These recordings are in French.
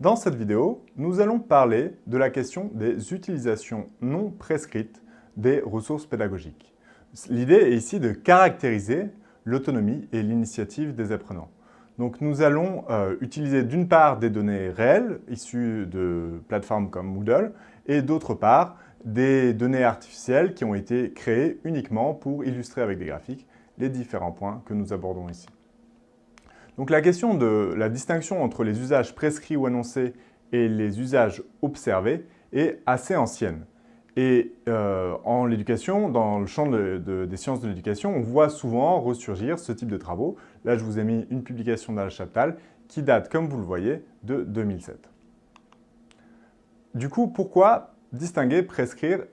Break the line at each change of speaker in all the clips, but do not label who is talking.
Dans cette vidéo, nous allons parler de la question des utilisations non prescrites des ressources pédagogiques. L'idée est ici de caractériser l'autonomie et l'initiative des apprenants. Donc nous allons euh, utiliser d'une part des données réelles issues de plateformes comme Moodle et d'autre part des données artificielles qui ont été créées uniquement pour illustrer avec des graphiques les différents points que nous abordons ici. Donc la question de la distinction entre les usages prescrits ou annoncés et les usages observés est assez ancienne. Et euh, en l'éducation, dans le champ des sciences de l'éducation, on voit souvent ressurgir ce type de travaux. Là, je vous ai mis une publication d'Al Chaptal qui date, comme vous le voyez, de 2007. Du coup, pourquoi distinguer prescrire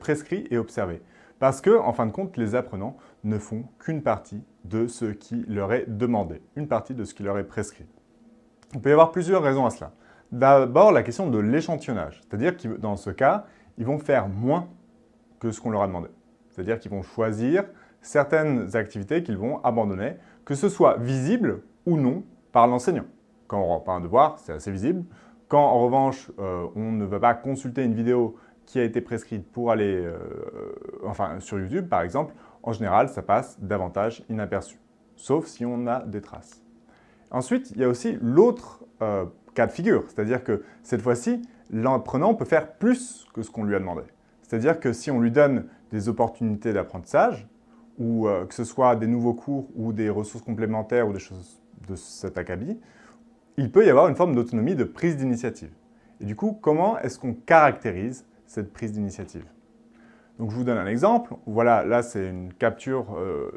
prescrit et observer? Parce que, en fin de compte, les apprenants ne font qu'une partie de ce qui leur est demandé, une partie de ce qui leur est prescrit. Il peut y avoir plusieurs raisons à cela. D'abord, la question de l'échantillonnage, c'est-à-dire que dans ce cas, ils vont faire moins que ce qu'on leur a demandé. C'est-à-dire qu'ils vont choisir certaines activités qu'ils vont abandonner, que ce soit visible ou non par l'enseignant. Quand on rend un devoir, c'est assez visible. Quand, en revanche, euh, on ne va pas consulter une vidéo qui a été prescrite pour aller, euh, enfin, sur YouTube, par exemple, en général, ça passe davantage inaperçu, sauf si on a des traces. Ensuite, il y a aussi l'autre euh, cas de figure, c'est-à-dire que cette fois-ci, l'apprenant peut faire plus que ce qu'on lui a demandé. C'est-à-dire que si on lui donne des opportunités d'apprentissage, ou euh, que ce soit des nouveaux cours ou des ressources complémentaires ou des choses de cet acabit, il peut y avoir une forme d'autonomie de prise d'initiative. Et du coup, comment est-ce qu'on caractérise cette prise d'initiative donc je vous donne un exemple. Voilà, là c'est une capture euh,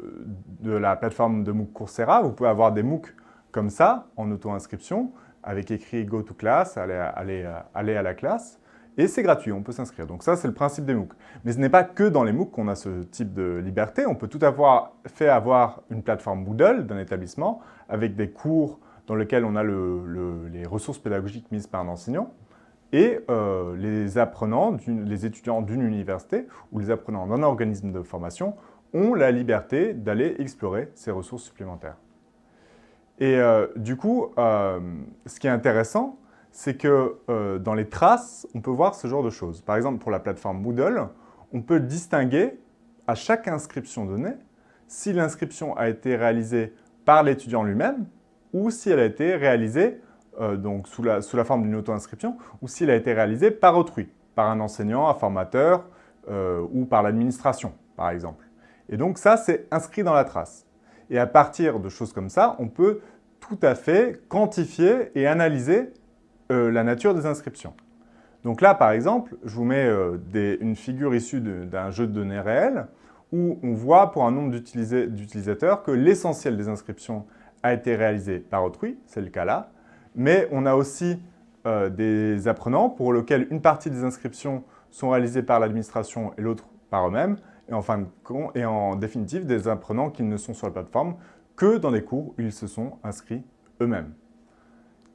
de la plateforme de MOOC Coursera. Vous pouvez avoir des MOOC comme ça, en auto-inscription, avec écrit « Go to class », aller, à la classe. Et c'est gratuit, on peut s'inscrire. Donc ça, c'est le principe des MOOC. Mais ce n'est pas que dans les MOOC qu'on a ce type de liberté. On peut tout avoir fait avoir une plateforme Moodle d'un établissement avec des cours dans lesquels on a les ressources pédagogiques mises par un enseignant et euh, les apprenants, les étudiants d'une université ou les apprenants d'un organisme de formation ont la liberté d'aller explorer ces ressources supplémentaires. Et euh, du coup, euh, ce qui est intéressant, c'est que dans les traces, on peut voir ce genre de choses. Par exemple, pour la plateforme Moodle, on peut distinguer à chaque inscription donnée si l'inscription a été réalisée par l'étudiant lui-même ou si elle a été réalisée euh, donc sous la, forme d'une auto-inscription, ou s'il a été réalisé par autrui, par un enseignant, un formateur, euh, ou par l'administration, par exemple. Et donc ça, c'est inscrit dans la trace. Et à partir de choses comme ça, on peut tout à fait quantifier et analyser euh, la nature des inscriptions. Donc là, par exemple, je vous mets une figure issue d'un jeu de données réel où on voit pour un nombre d'utilisateurs que l'essentiel des inscriptions a été réalisé par autrui, c'est le cas là, mais on a aussi euh, des apprenants pour lesquels une partie des inscriptions sont réalisées par l'administration et l'autre par eux-mêmes, et, en et en définitive des apprenants qui ne sont sur la plateforme que dans des cours où ils se sont inscrits eux-mêmes.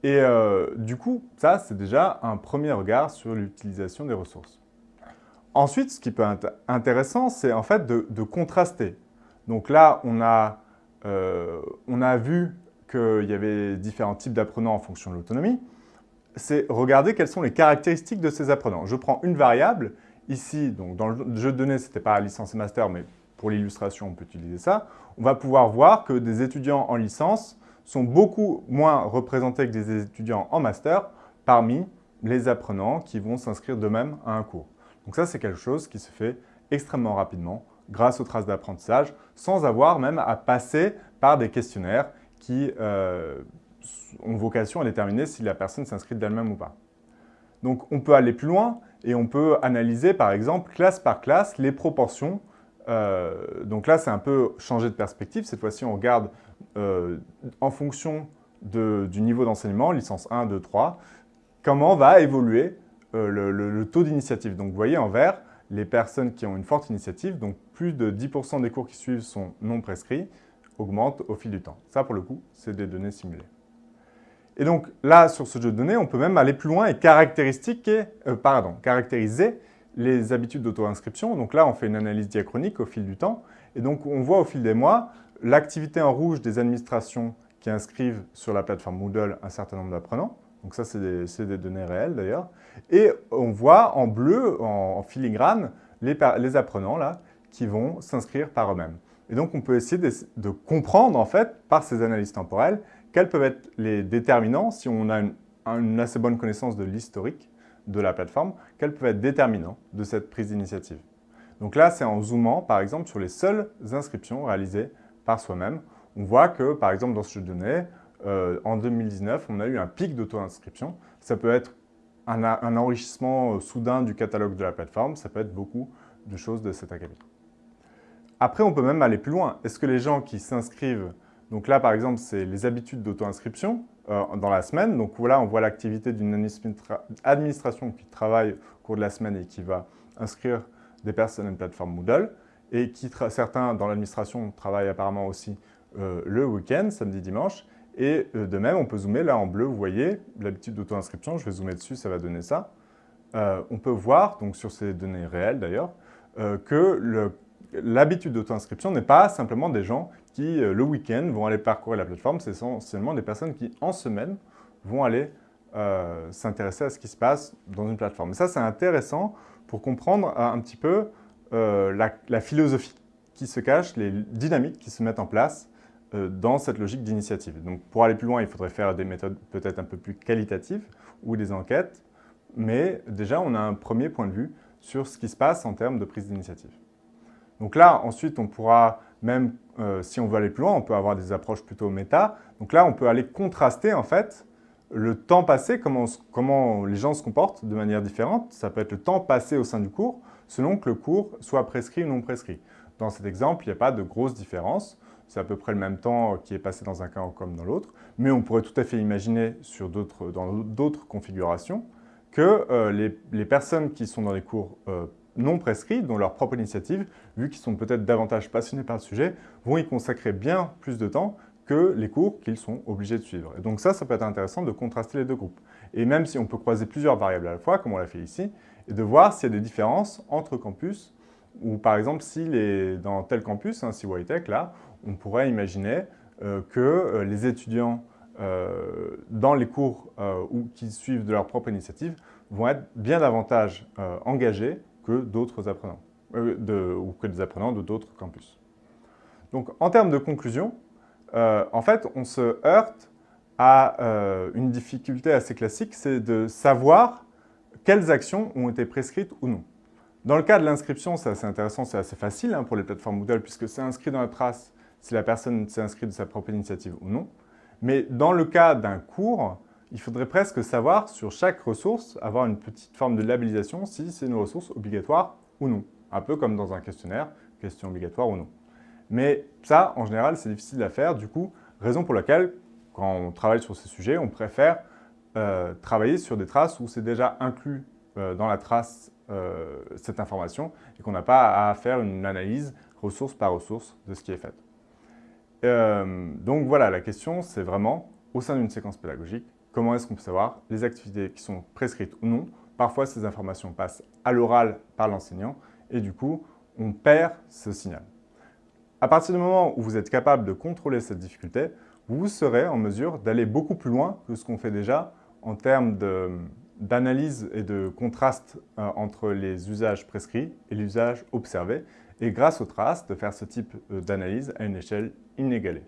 Et euh, du coup, ça, c'est déjà un premier regard sur l'utilisation des ressources. Ensuite, ce qui peut être intéressant, c'est en fait de, contraster. Donc là, on a, euh, on a vu qu'il y avait différents types d'apprenants en fonction de l'autonomie, c'est regarder quelles sont les caractéristiques de ces apprenants. Je prends une variable, ici, donc dans le jeu de données, ce n'était pas licence et master, mais pour l'illustration, on peut utiliser ça. On va pouvoir voir que des étudiants en licence sont beaucoup moins représentés que des étudiants en master parmi les apprenants qui vont s'inscrire d'eux-mêmes à un cours. Donc ça, c'est quelque chose qui se fait extrêmement rapidement grâce aux traces d'apprentissage, sans avoir même à passer par des questionnaires qui euh, ont vocation à déterminer si la personne s'inscrit d'elle-même ou pas. Donc on peut aller plus loin et on peut analyser par exemple classe par classe les proportions. Euh, donc là c'est un peu changer de perspective, cette fois-ci on regarde euh, en fonction du niveau d'enseignement, licence 1, 2, 3, comment va évoluer le, taux d'initiative. Donc vous voyez en vert, les personnes qui ont une forte initiative, donc plus de 10% des cours qui suivent sont non prescrits, augmente au fil du temps. Ça, pour le coup, c'est des données simulées. Et donc là, sur ce jeu de données, on peut même aller plus loin et euh, caractériser les habitudes d'auto-inscription. Donc là, on fait une analyse diachronique au fil du temps. Et donc, on voit au fil des mois l'activité en rouge des administrations qui inscrivent sur la plateforme Moodle un certain nombre d'apprenants. Donc ça, c'est des, données réelles d'ailleurs. Et on voit en bleu, en, filigrane, les, apprenants là, qui vont s'inscrire par eux-mêmes. Et donc, on peut essayer de, comprendre, en fait, par ces analyses temporelles, quels peuvent être les déterminants, si on a une, assez bonne connaissance de l'historique de la plateforme, quels peuvent être déterminants de cette prise d'initiative. Donc là, c'est en zoomant, par exemple, sur les seules inscriptions réalisées par soi-même. On voit que, par exemple, dans ce jeu de données, euh, en 2019, on a eu un pic d'auto-inscription. Ça peut être un, enrichissement euh, soudain du catalogue de la plateforme, ça peut être beaucoup de choses de cet acabit. Après, on peut même aller plus loin. Est-ce que les gens qui s'inscrivent, donc là par exemple, c'est les habitudes d'auto-inscription euh, dans la semaine, donc voilà, on voit l'activité d'une administration qui travaille au cours de la semaine et qui va inscrire des personnes à une plateforme Moodle, et qui certains dans l'administration travaillent apparemment aussi le week-end, samedi, dimanche, et euh, de même, on peut zoomer, là en bleu, vous voyez, l'habitude d'auto-inscription, je vais zoomer dessus, ça va donner ça. Euh, on peut voir, donc sur ces données réelles d'ailleurs, euh, que l'habitude d'auto-inscription n'est pas simplement des gens qui, le week-end, vont aller parcourir la plateforme, c'est essentiellement des personnes qui, en semaine, vont aller s'intéresser à ce qui se passe dans une plateforme. Et ça, c'est intéressant pour comprendre un petit peu la philosophie qui se cache, les dynamiques qui se mettent en place euh, dans cette logique d'initiative. Donc pour aller plus loin, il faudrait faire des méthodes peut-être un peu plus qualitatives ou des enquêtes, mais déjà on a un premier point de vue sur ce qui se passe en termes de prise d'initiative. Donc là, ensuite, on pourra même, euh, si on veut aller plus loin, on peut avoir des approches plutôt méta. Donc là, on peut aller contraster en fait le temps passé, comment, les gens se comportent de manière différente. Ça peut être le temps passé au sein du cours, selon que le cours soit prescrit ou non prescrit. Dans cet exemple, il n'y a pas de grosse différence. C'est à peu près le même temps qui est passé dans un cas comme dans l'autre. Mais on pourrait tout à fait imaginer sur dans d'autres configurations que euh, les, personnes qui sont dans les cours euh, non prescrits, dont leur propre initiative, vu qu'ils sont peut-être davantage passionnés par le sujet, vont y consacrer bien plus de temps que les cours qu'ils sont obligés de suivre. Et donc ça, ça peut être intéressant de contraster les deux groupes. Et même si on peut croiser plusieurs variables à la fois, comme on l'a fait ici, et de voir s'il y a des différences entre campus, ou par exemple, si les, dans tel campus, hein, si Whitech, là, on pourrait imaginer euh, que euh, les étudiants euh, dans les cours ou qui suivent de leur propre initiative vont être bien davantage engagés que d'autres apprenants, ou que des apprenants de d'autres campus. Donc en termes de conclusion, en fait, on se heurte à une difficulté assez classique, c'est de savoir quelles actions ont été prescrites ou non. Dans le cas de l'inscription, c'est assez intéressant, c'est assez facile hein, pour les plateformes Moodle puisque c'est inscrit dans la trace si la personne s'est inscrite de sa propre initiative ou non. Mais dans le cas d'un cours, il faudrait presque savoir sur chaque ressource, avoir une petite forme de labellisation si c'est une ressource obligatoire ou non. Un peu comme dans un questionnaire, question obligatoire ou non. Mais ça, en général, c'est difficile à faire. Du coup, raison pour laquelle, quand on travaille sur ces sujets, on préfère euh, travailler sur des traces où c'est déjà inclus euh, dans la trace euh, cette information et qu'on n'a pas à faire une analyse ressource par ressource de ce qui est fait. Donc voilà, la question c'est vraiment, au sein d'une séquence pédagogique, comment est-ce qu'on peut savoir les activités qui sont prescrites ou non Parfois, ces informations passent à l'oral par l'enseignant et du coup, on perd ce signal. À partir du moment où vous êtes capable de contrôler cette difficulté, vous serez en mesure d'aller beaucoup plus loin que ce qu'on fait déjà en termes d'analyse et de contraste euh, entre les usages prescrits et l'usage observé, et grâce aux traces, de faire ce type euh, d'analyse à une échelle inégalée.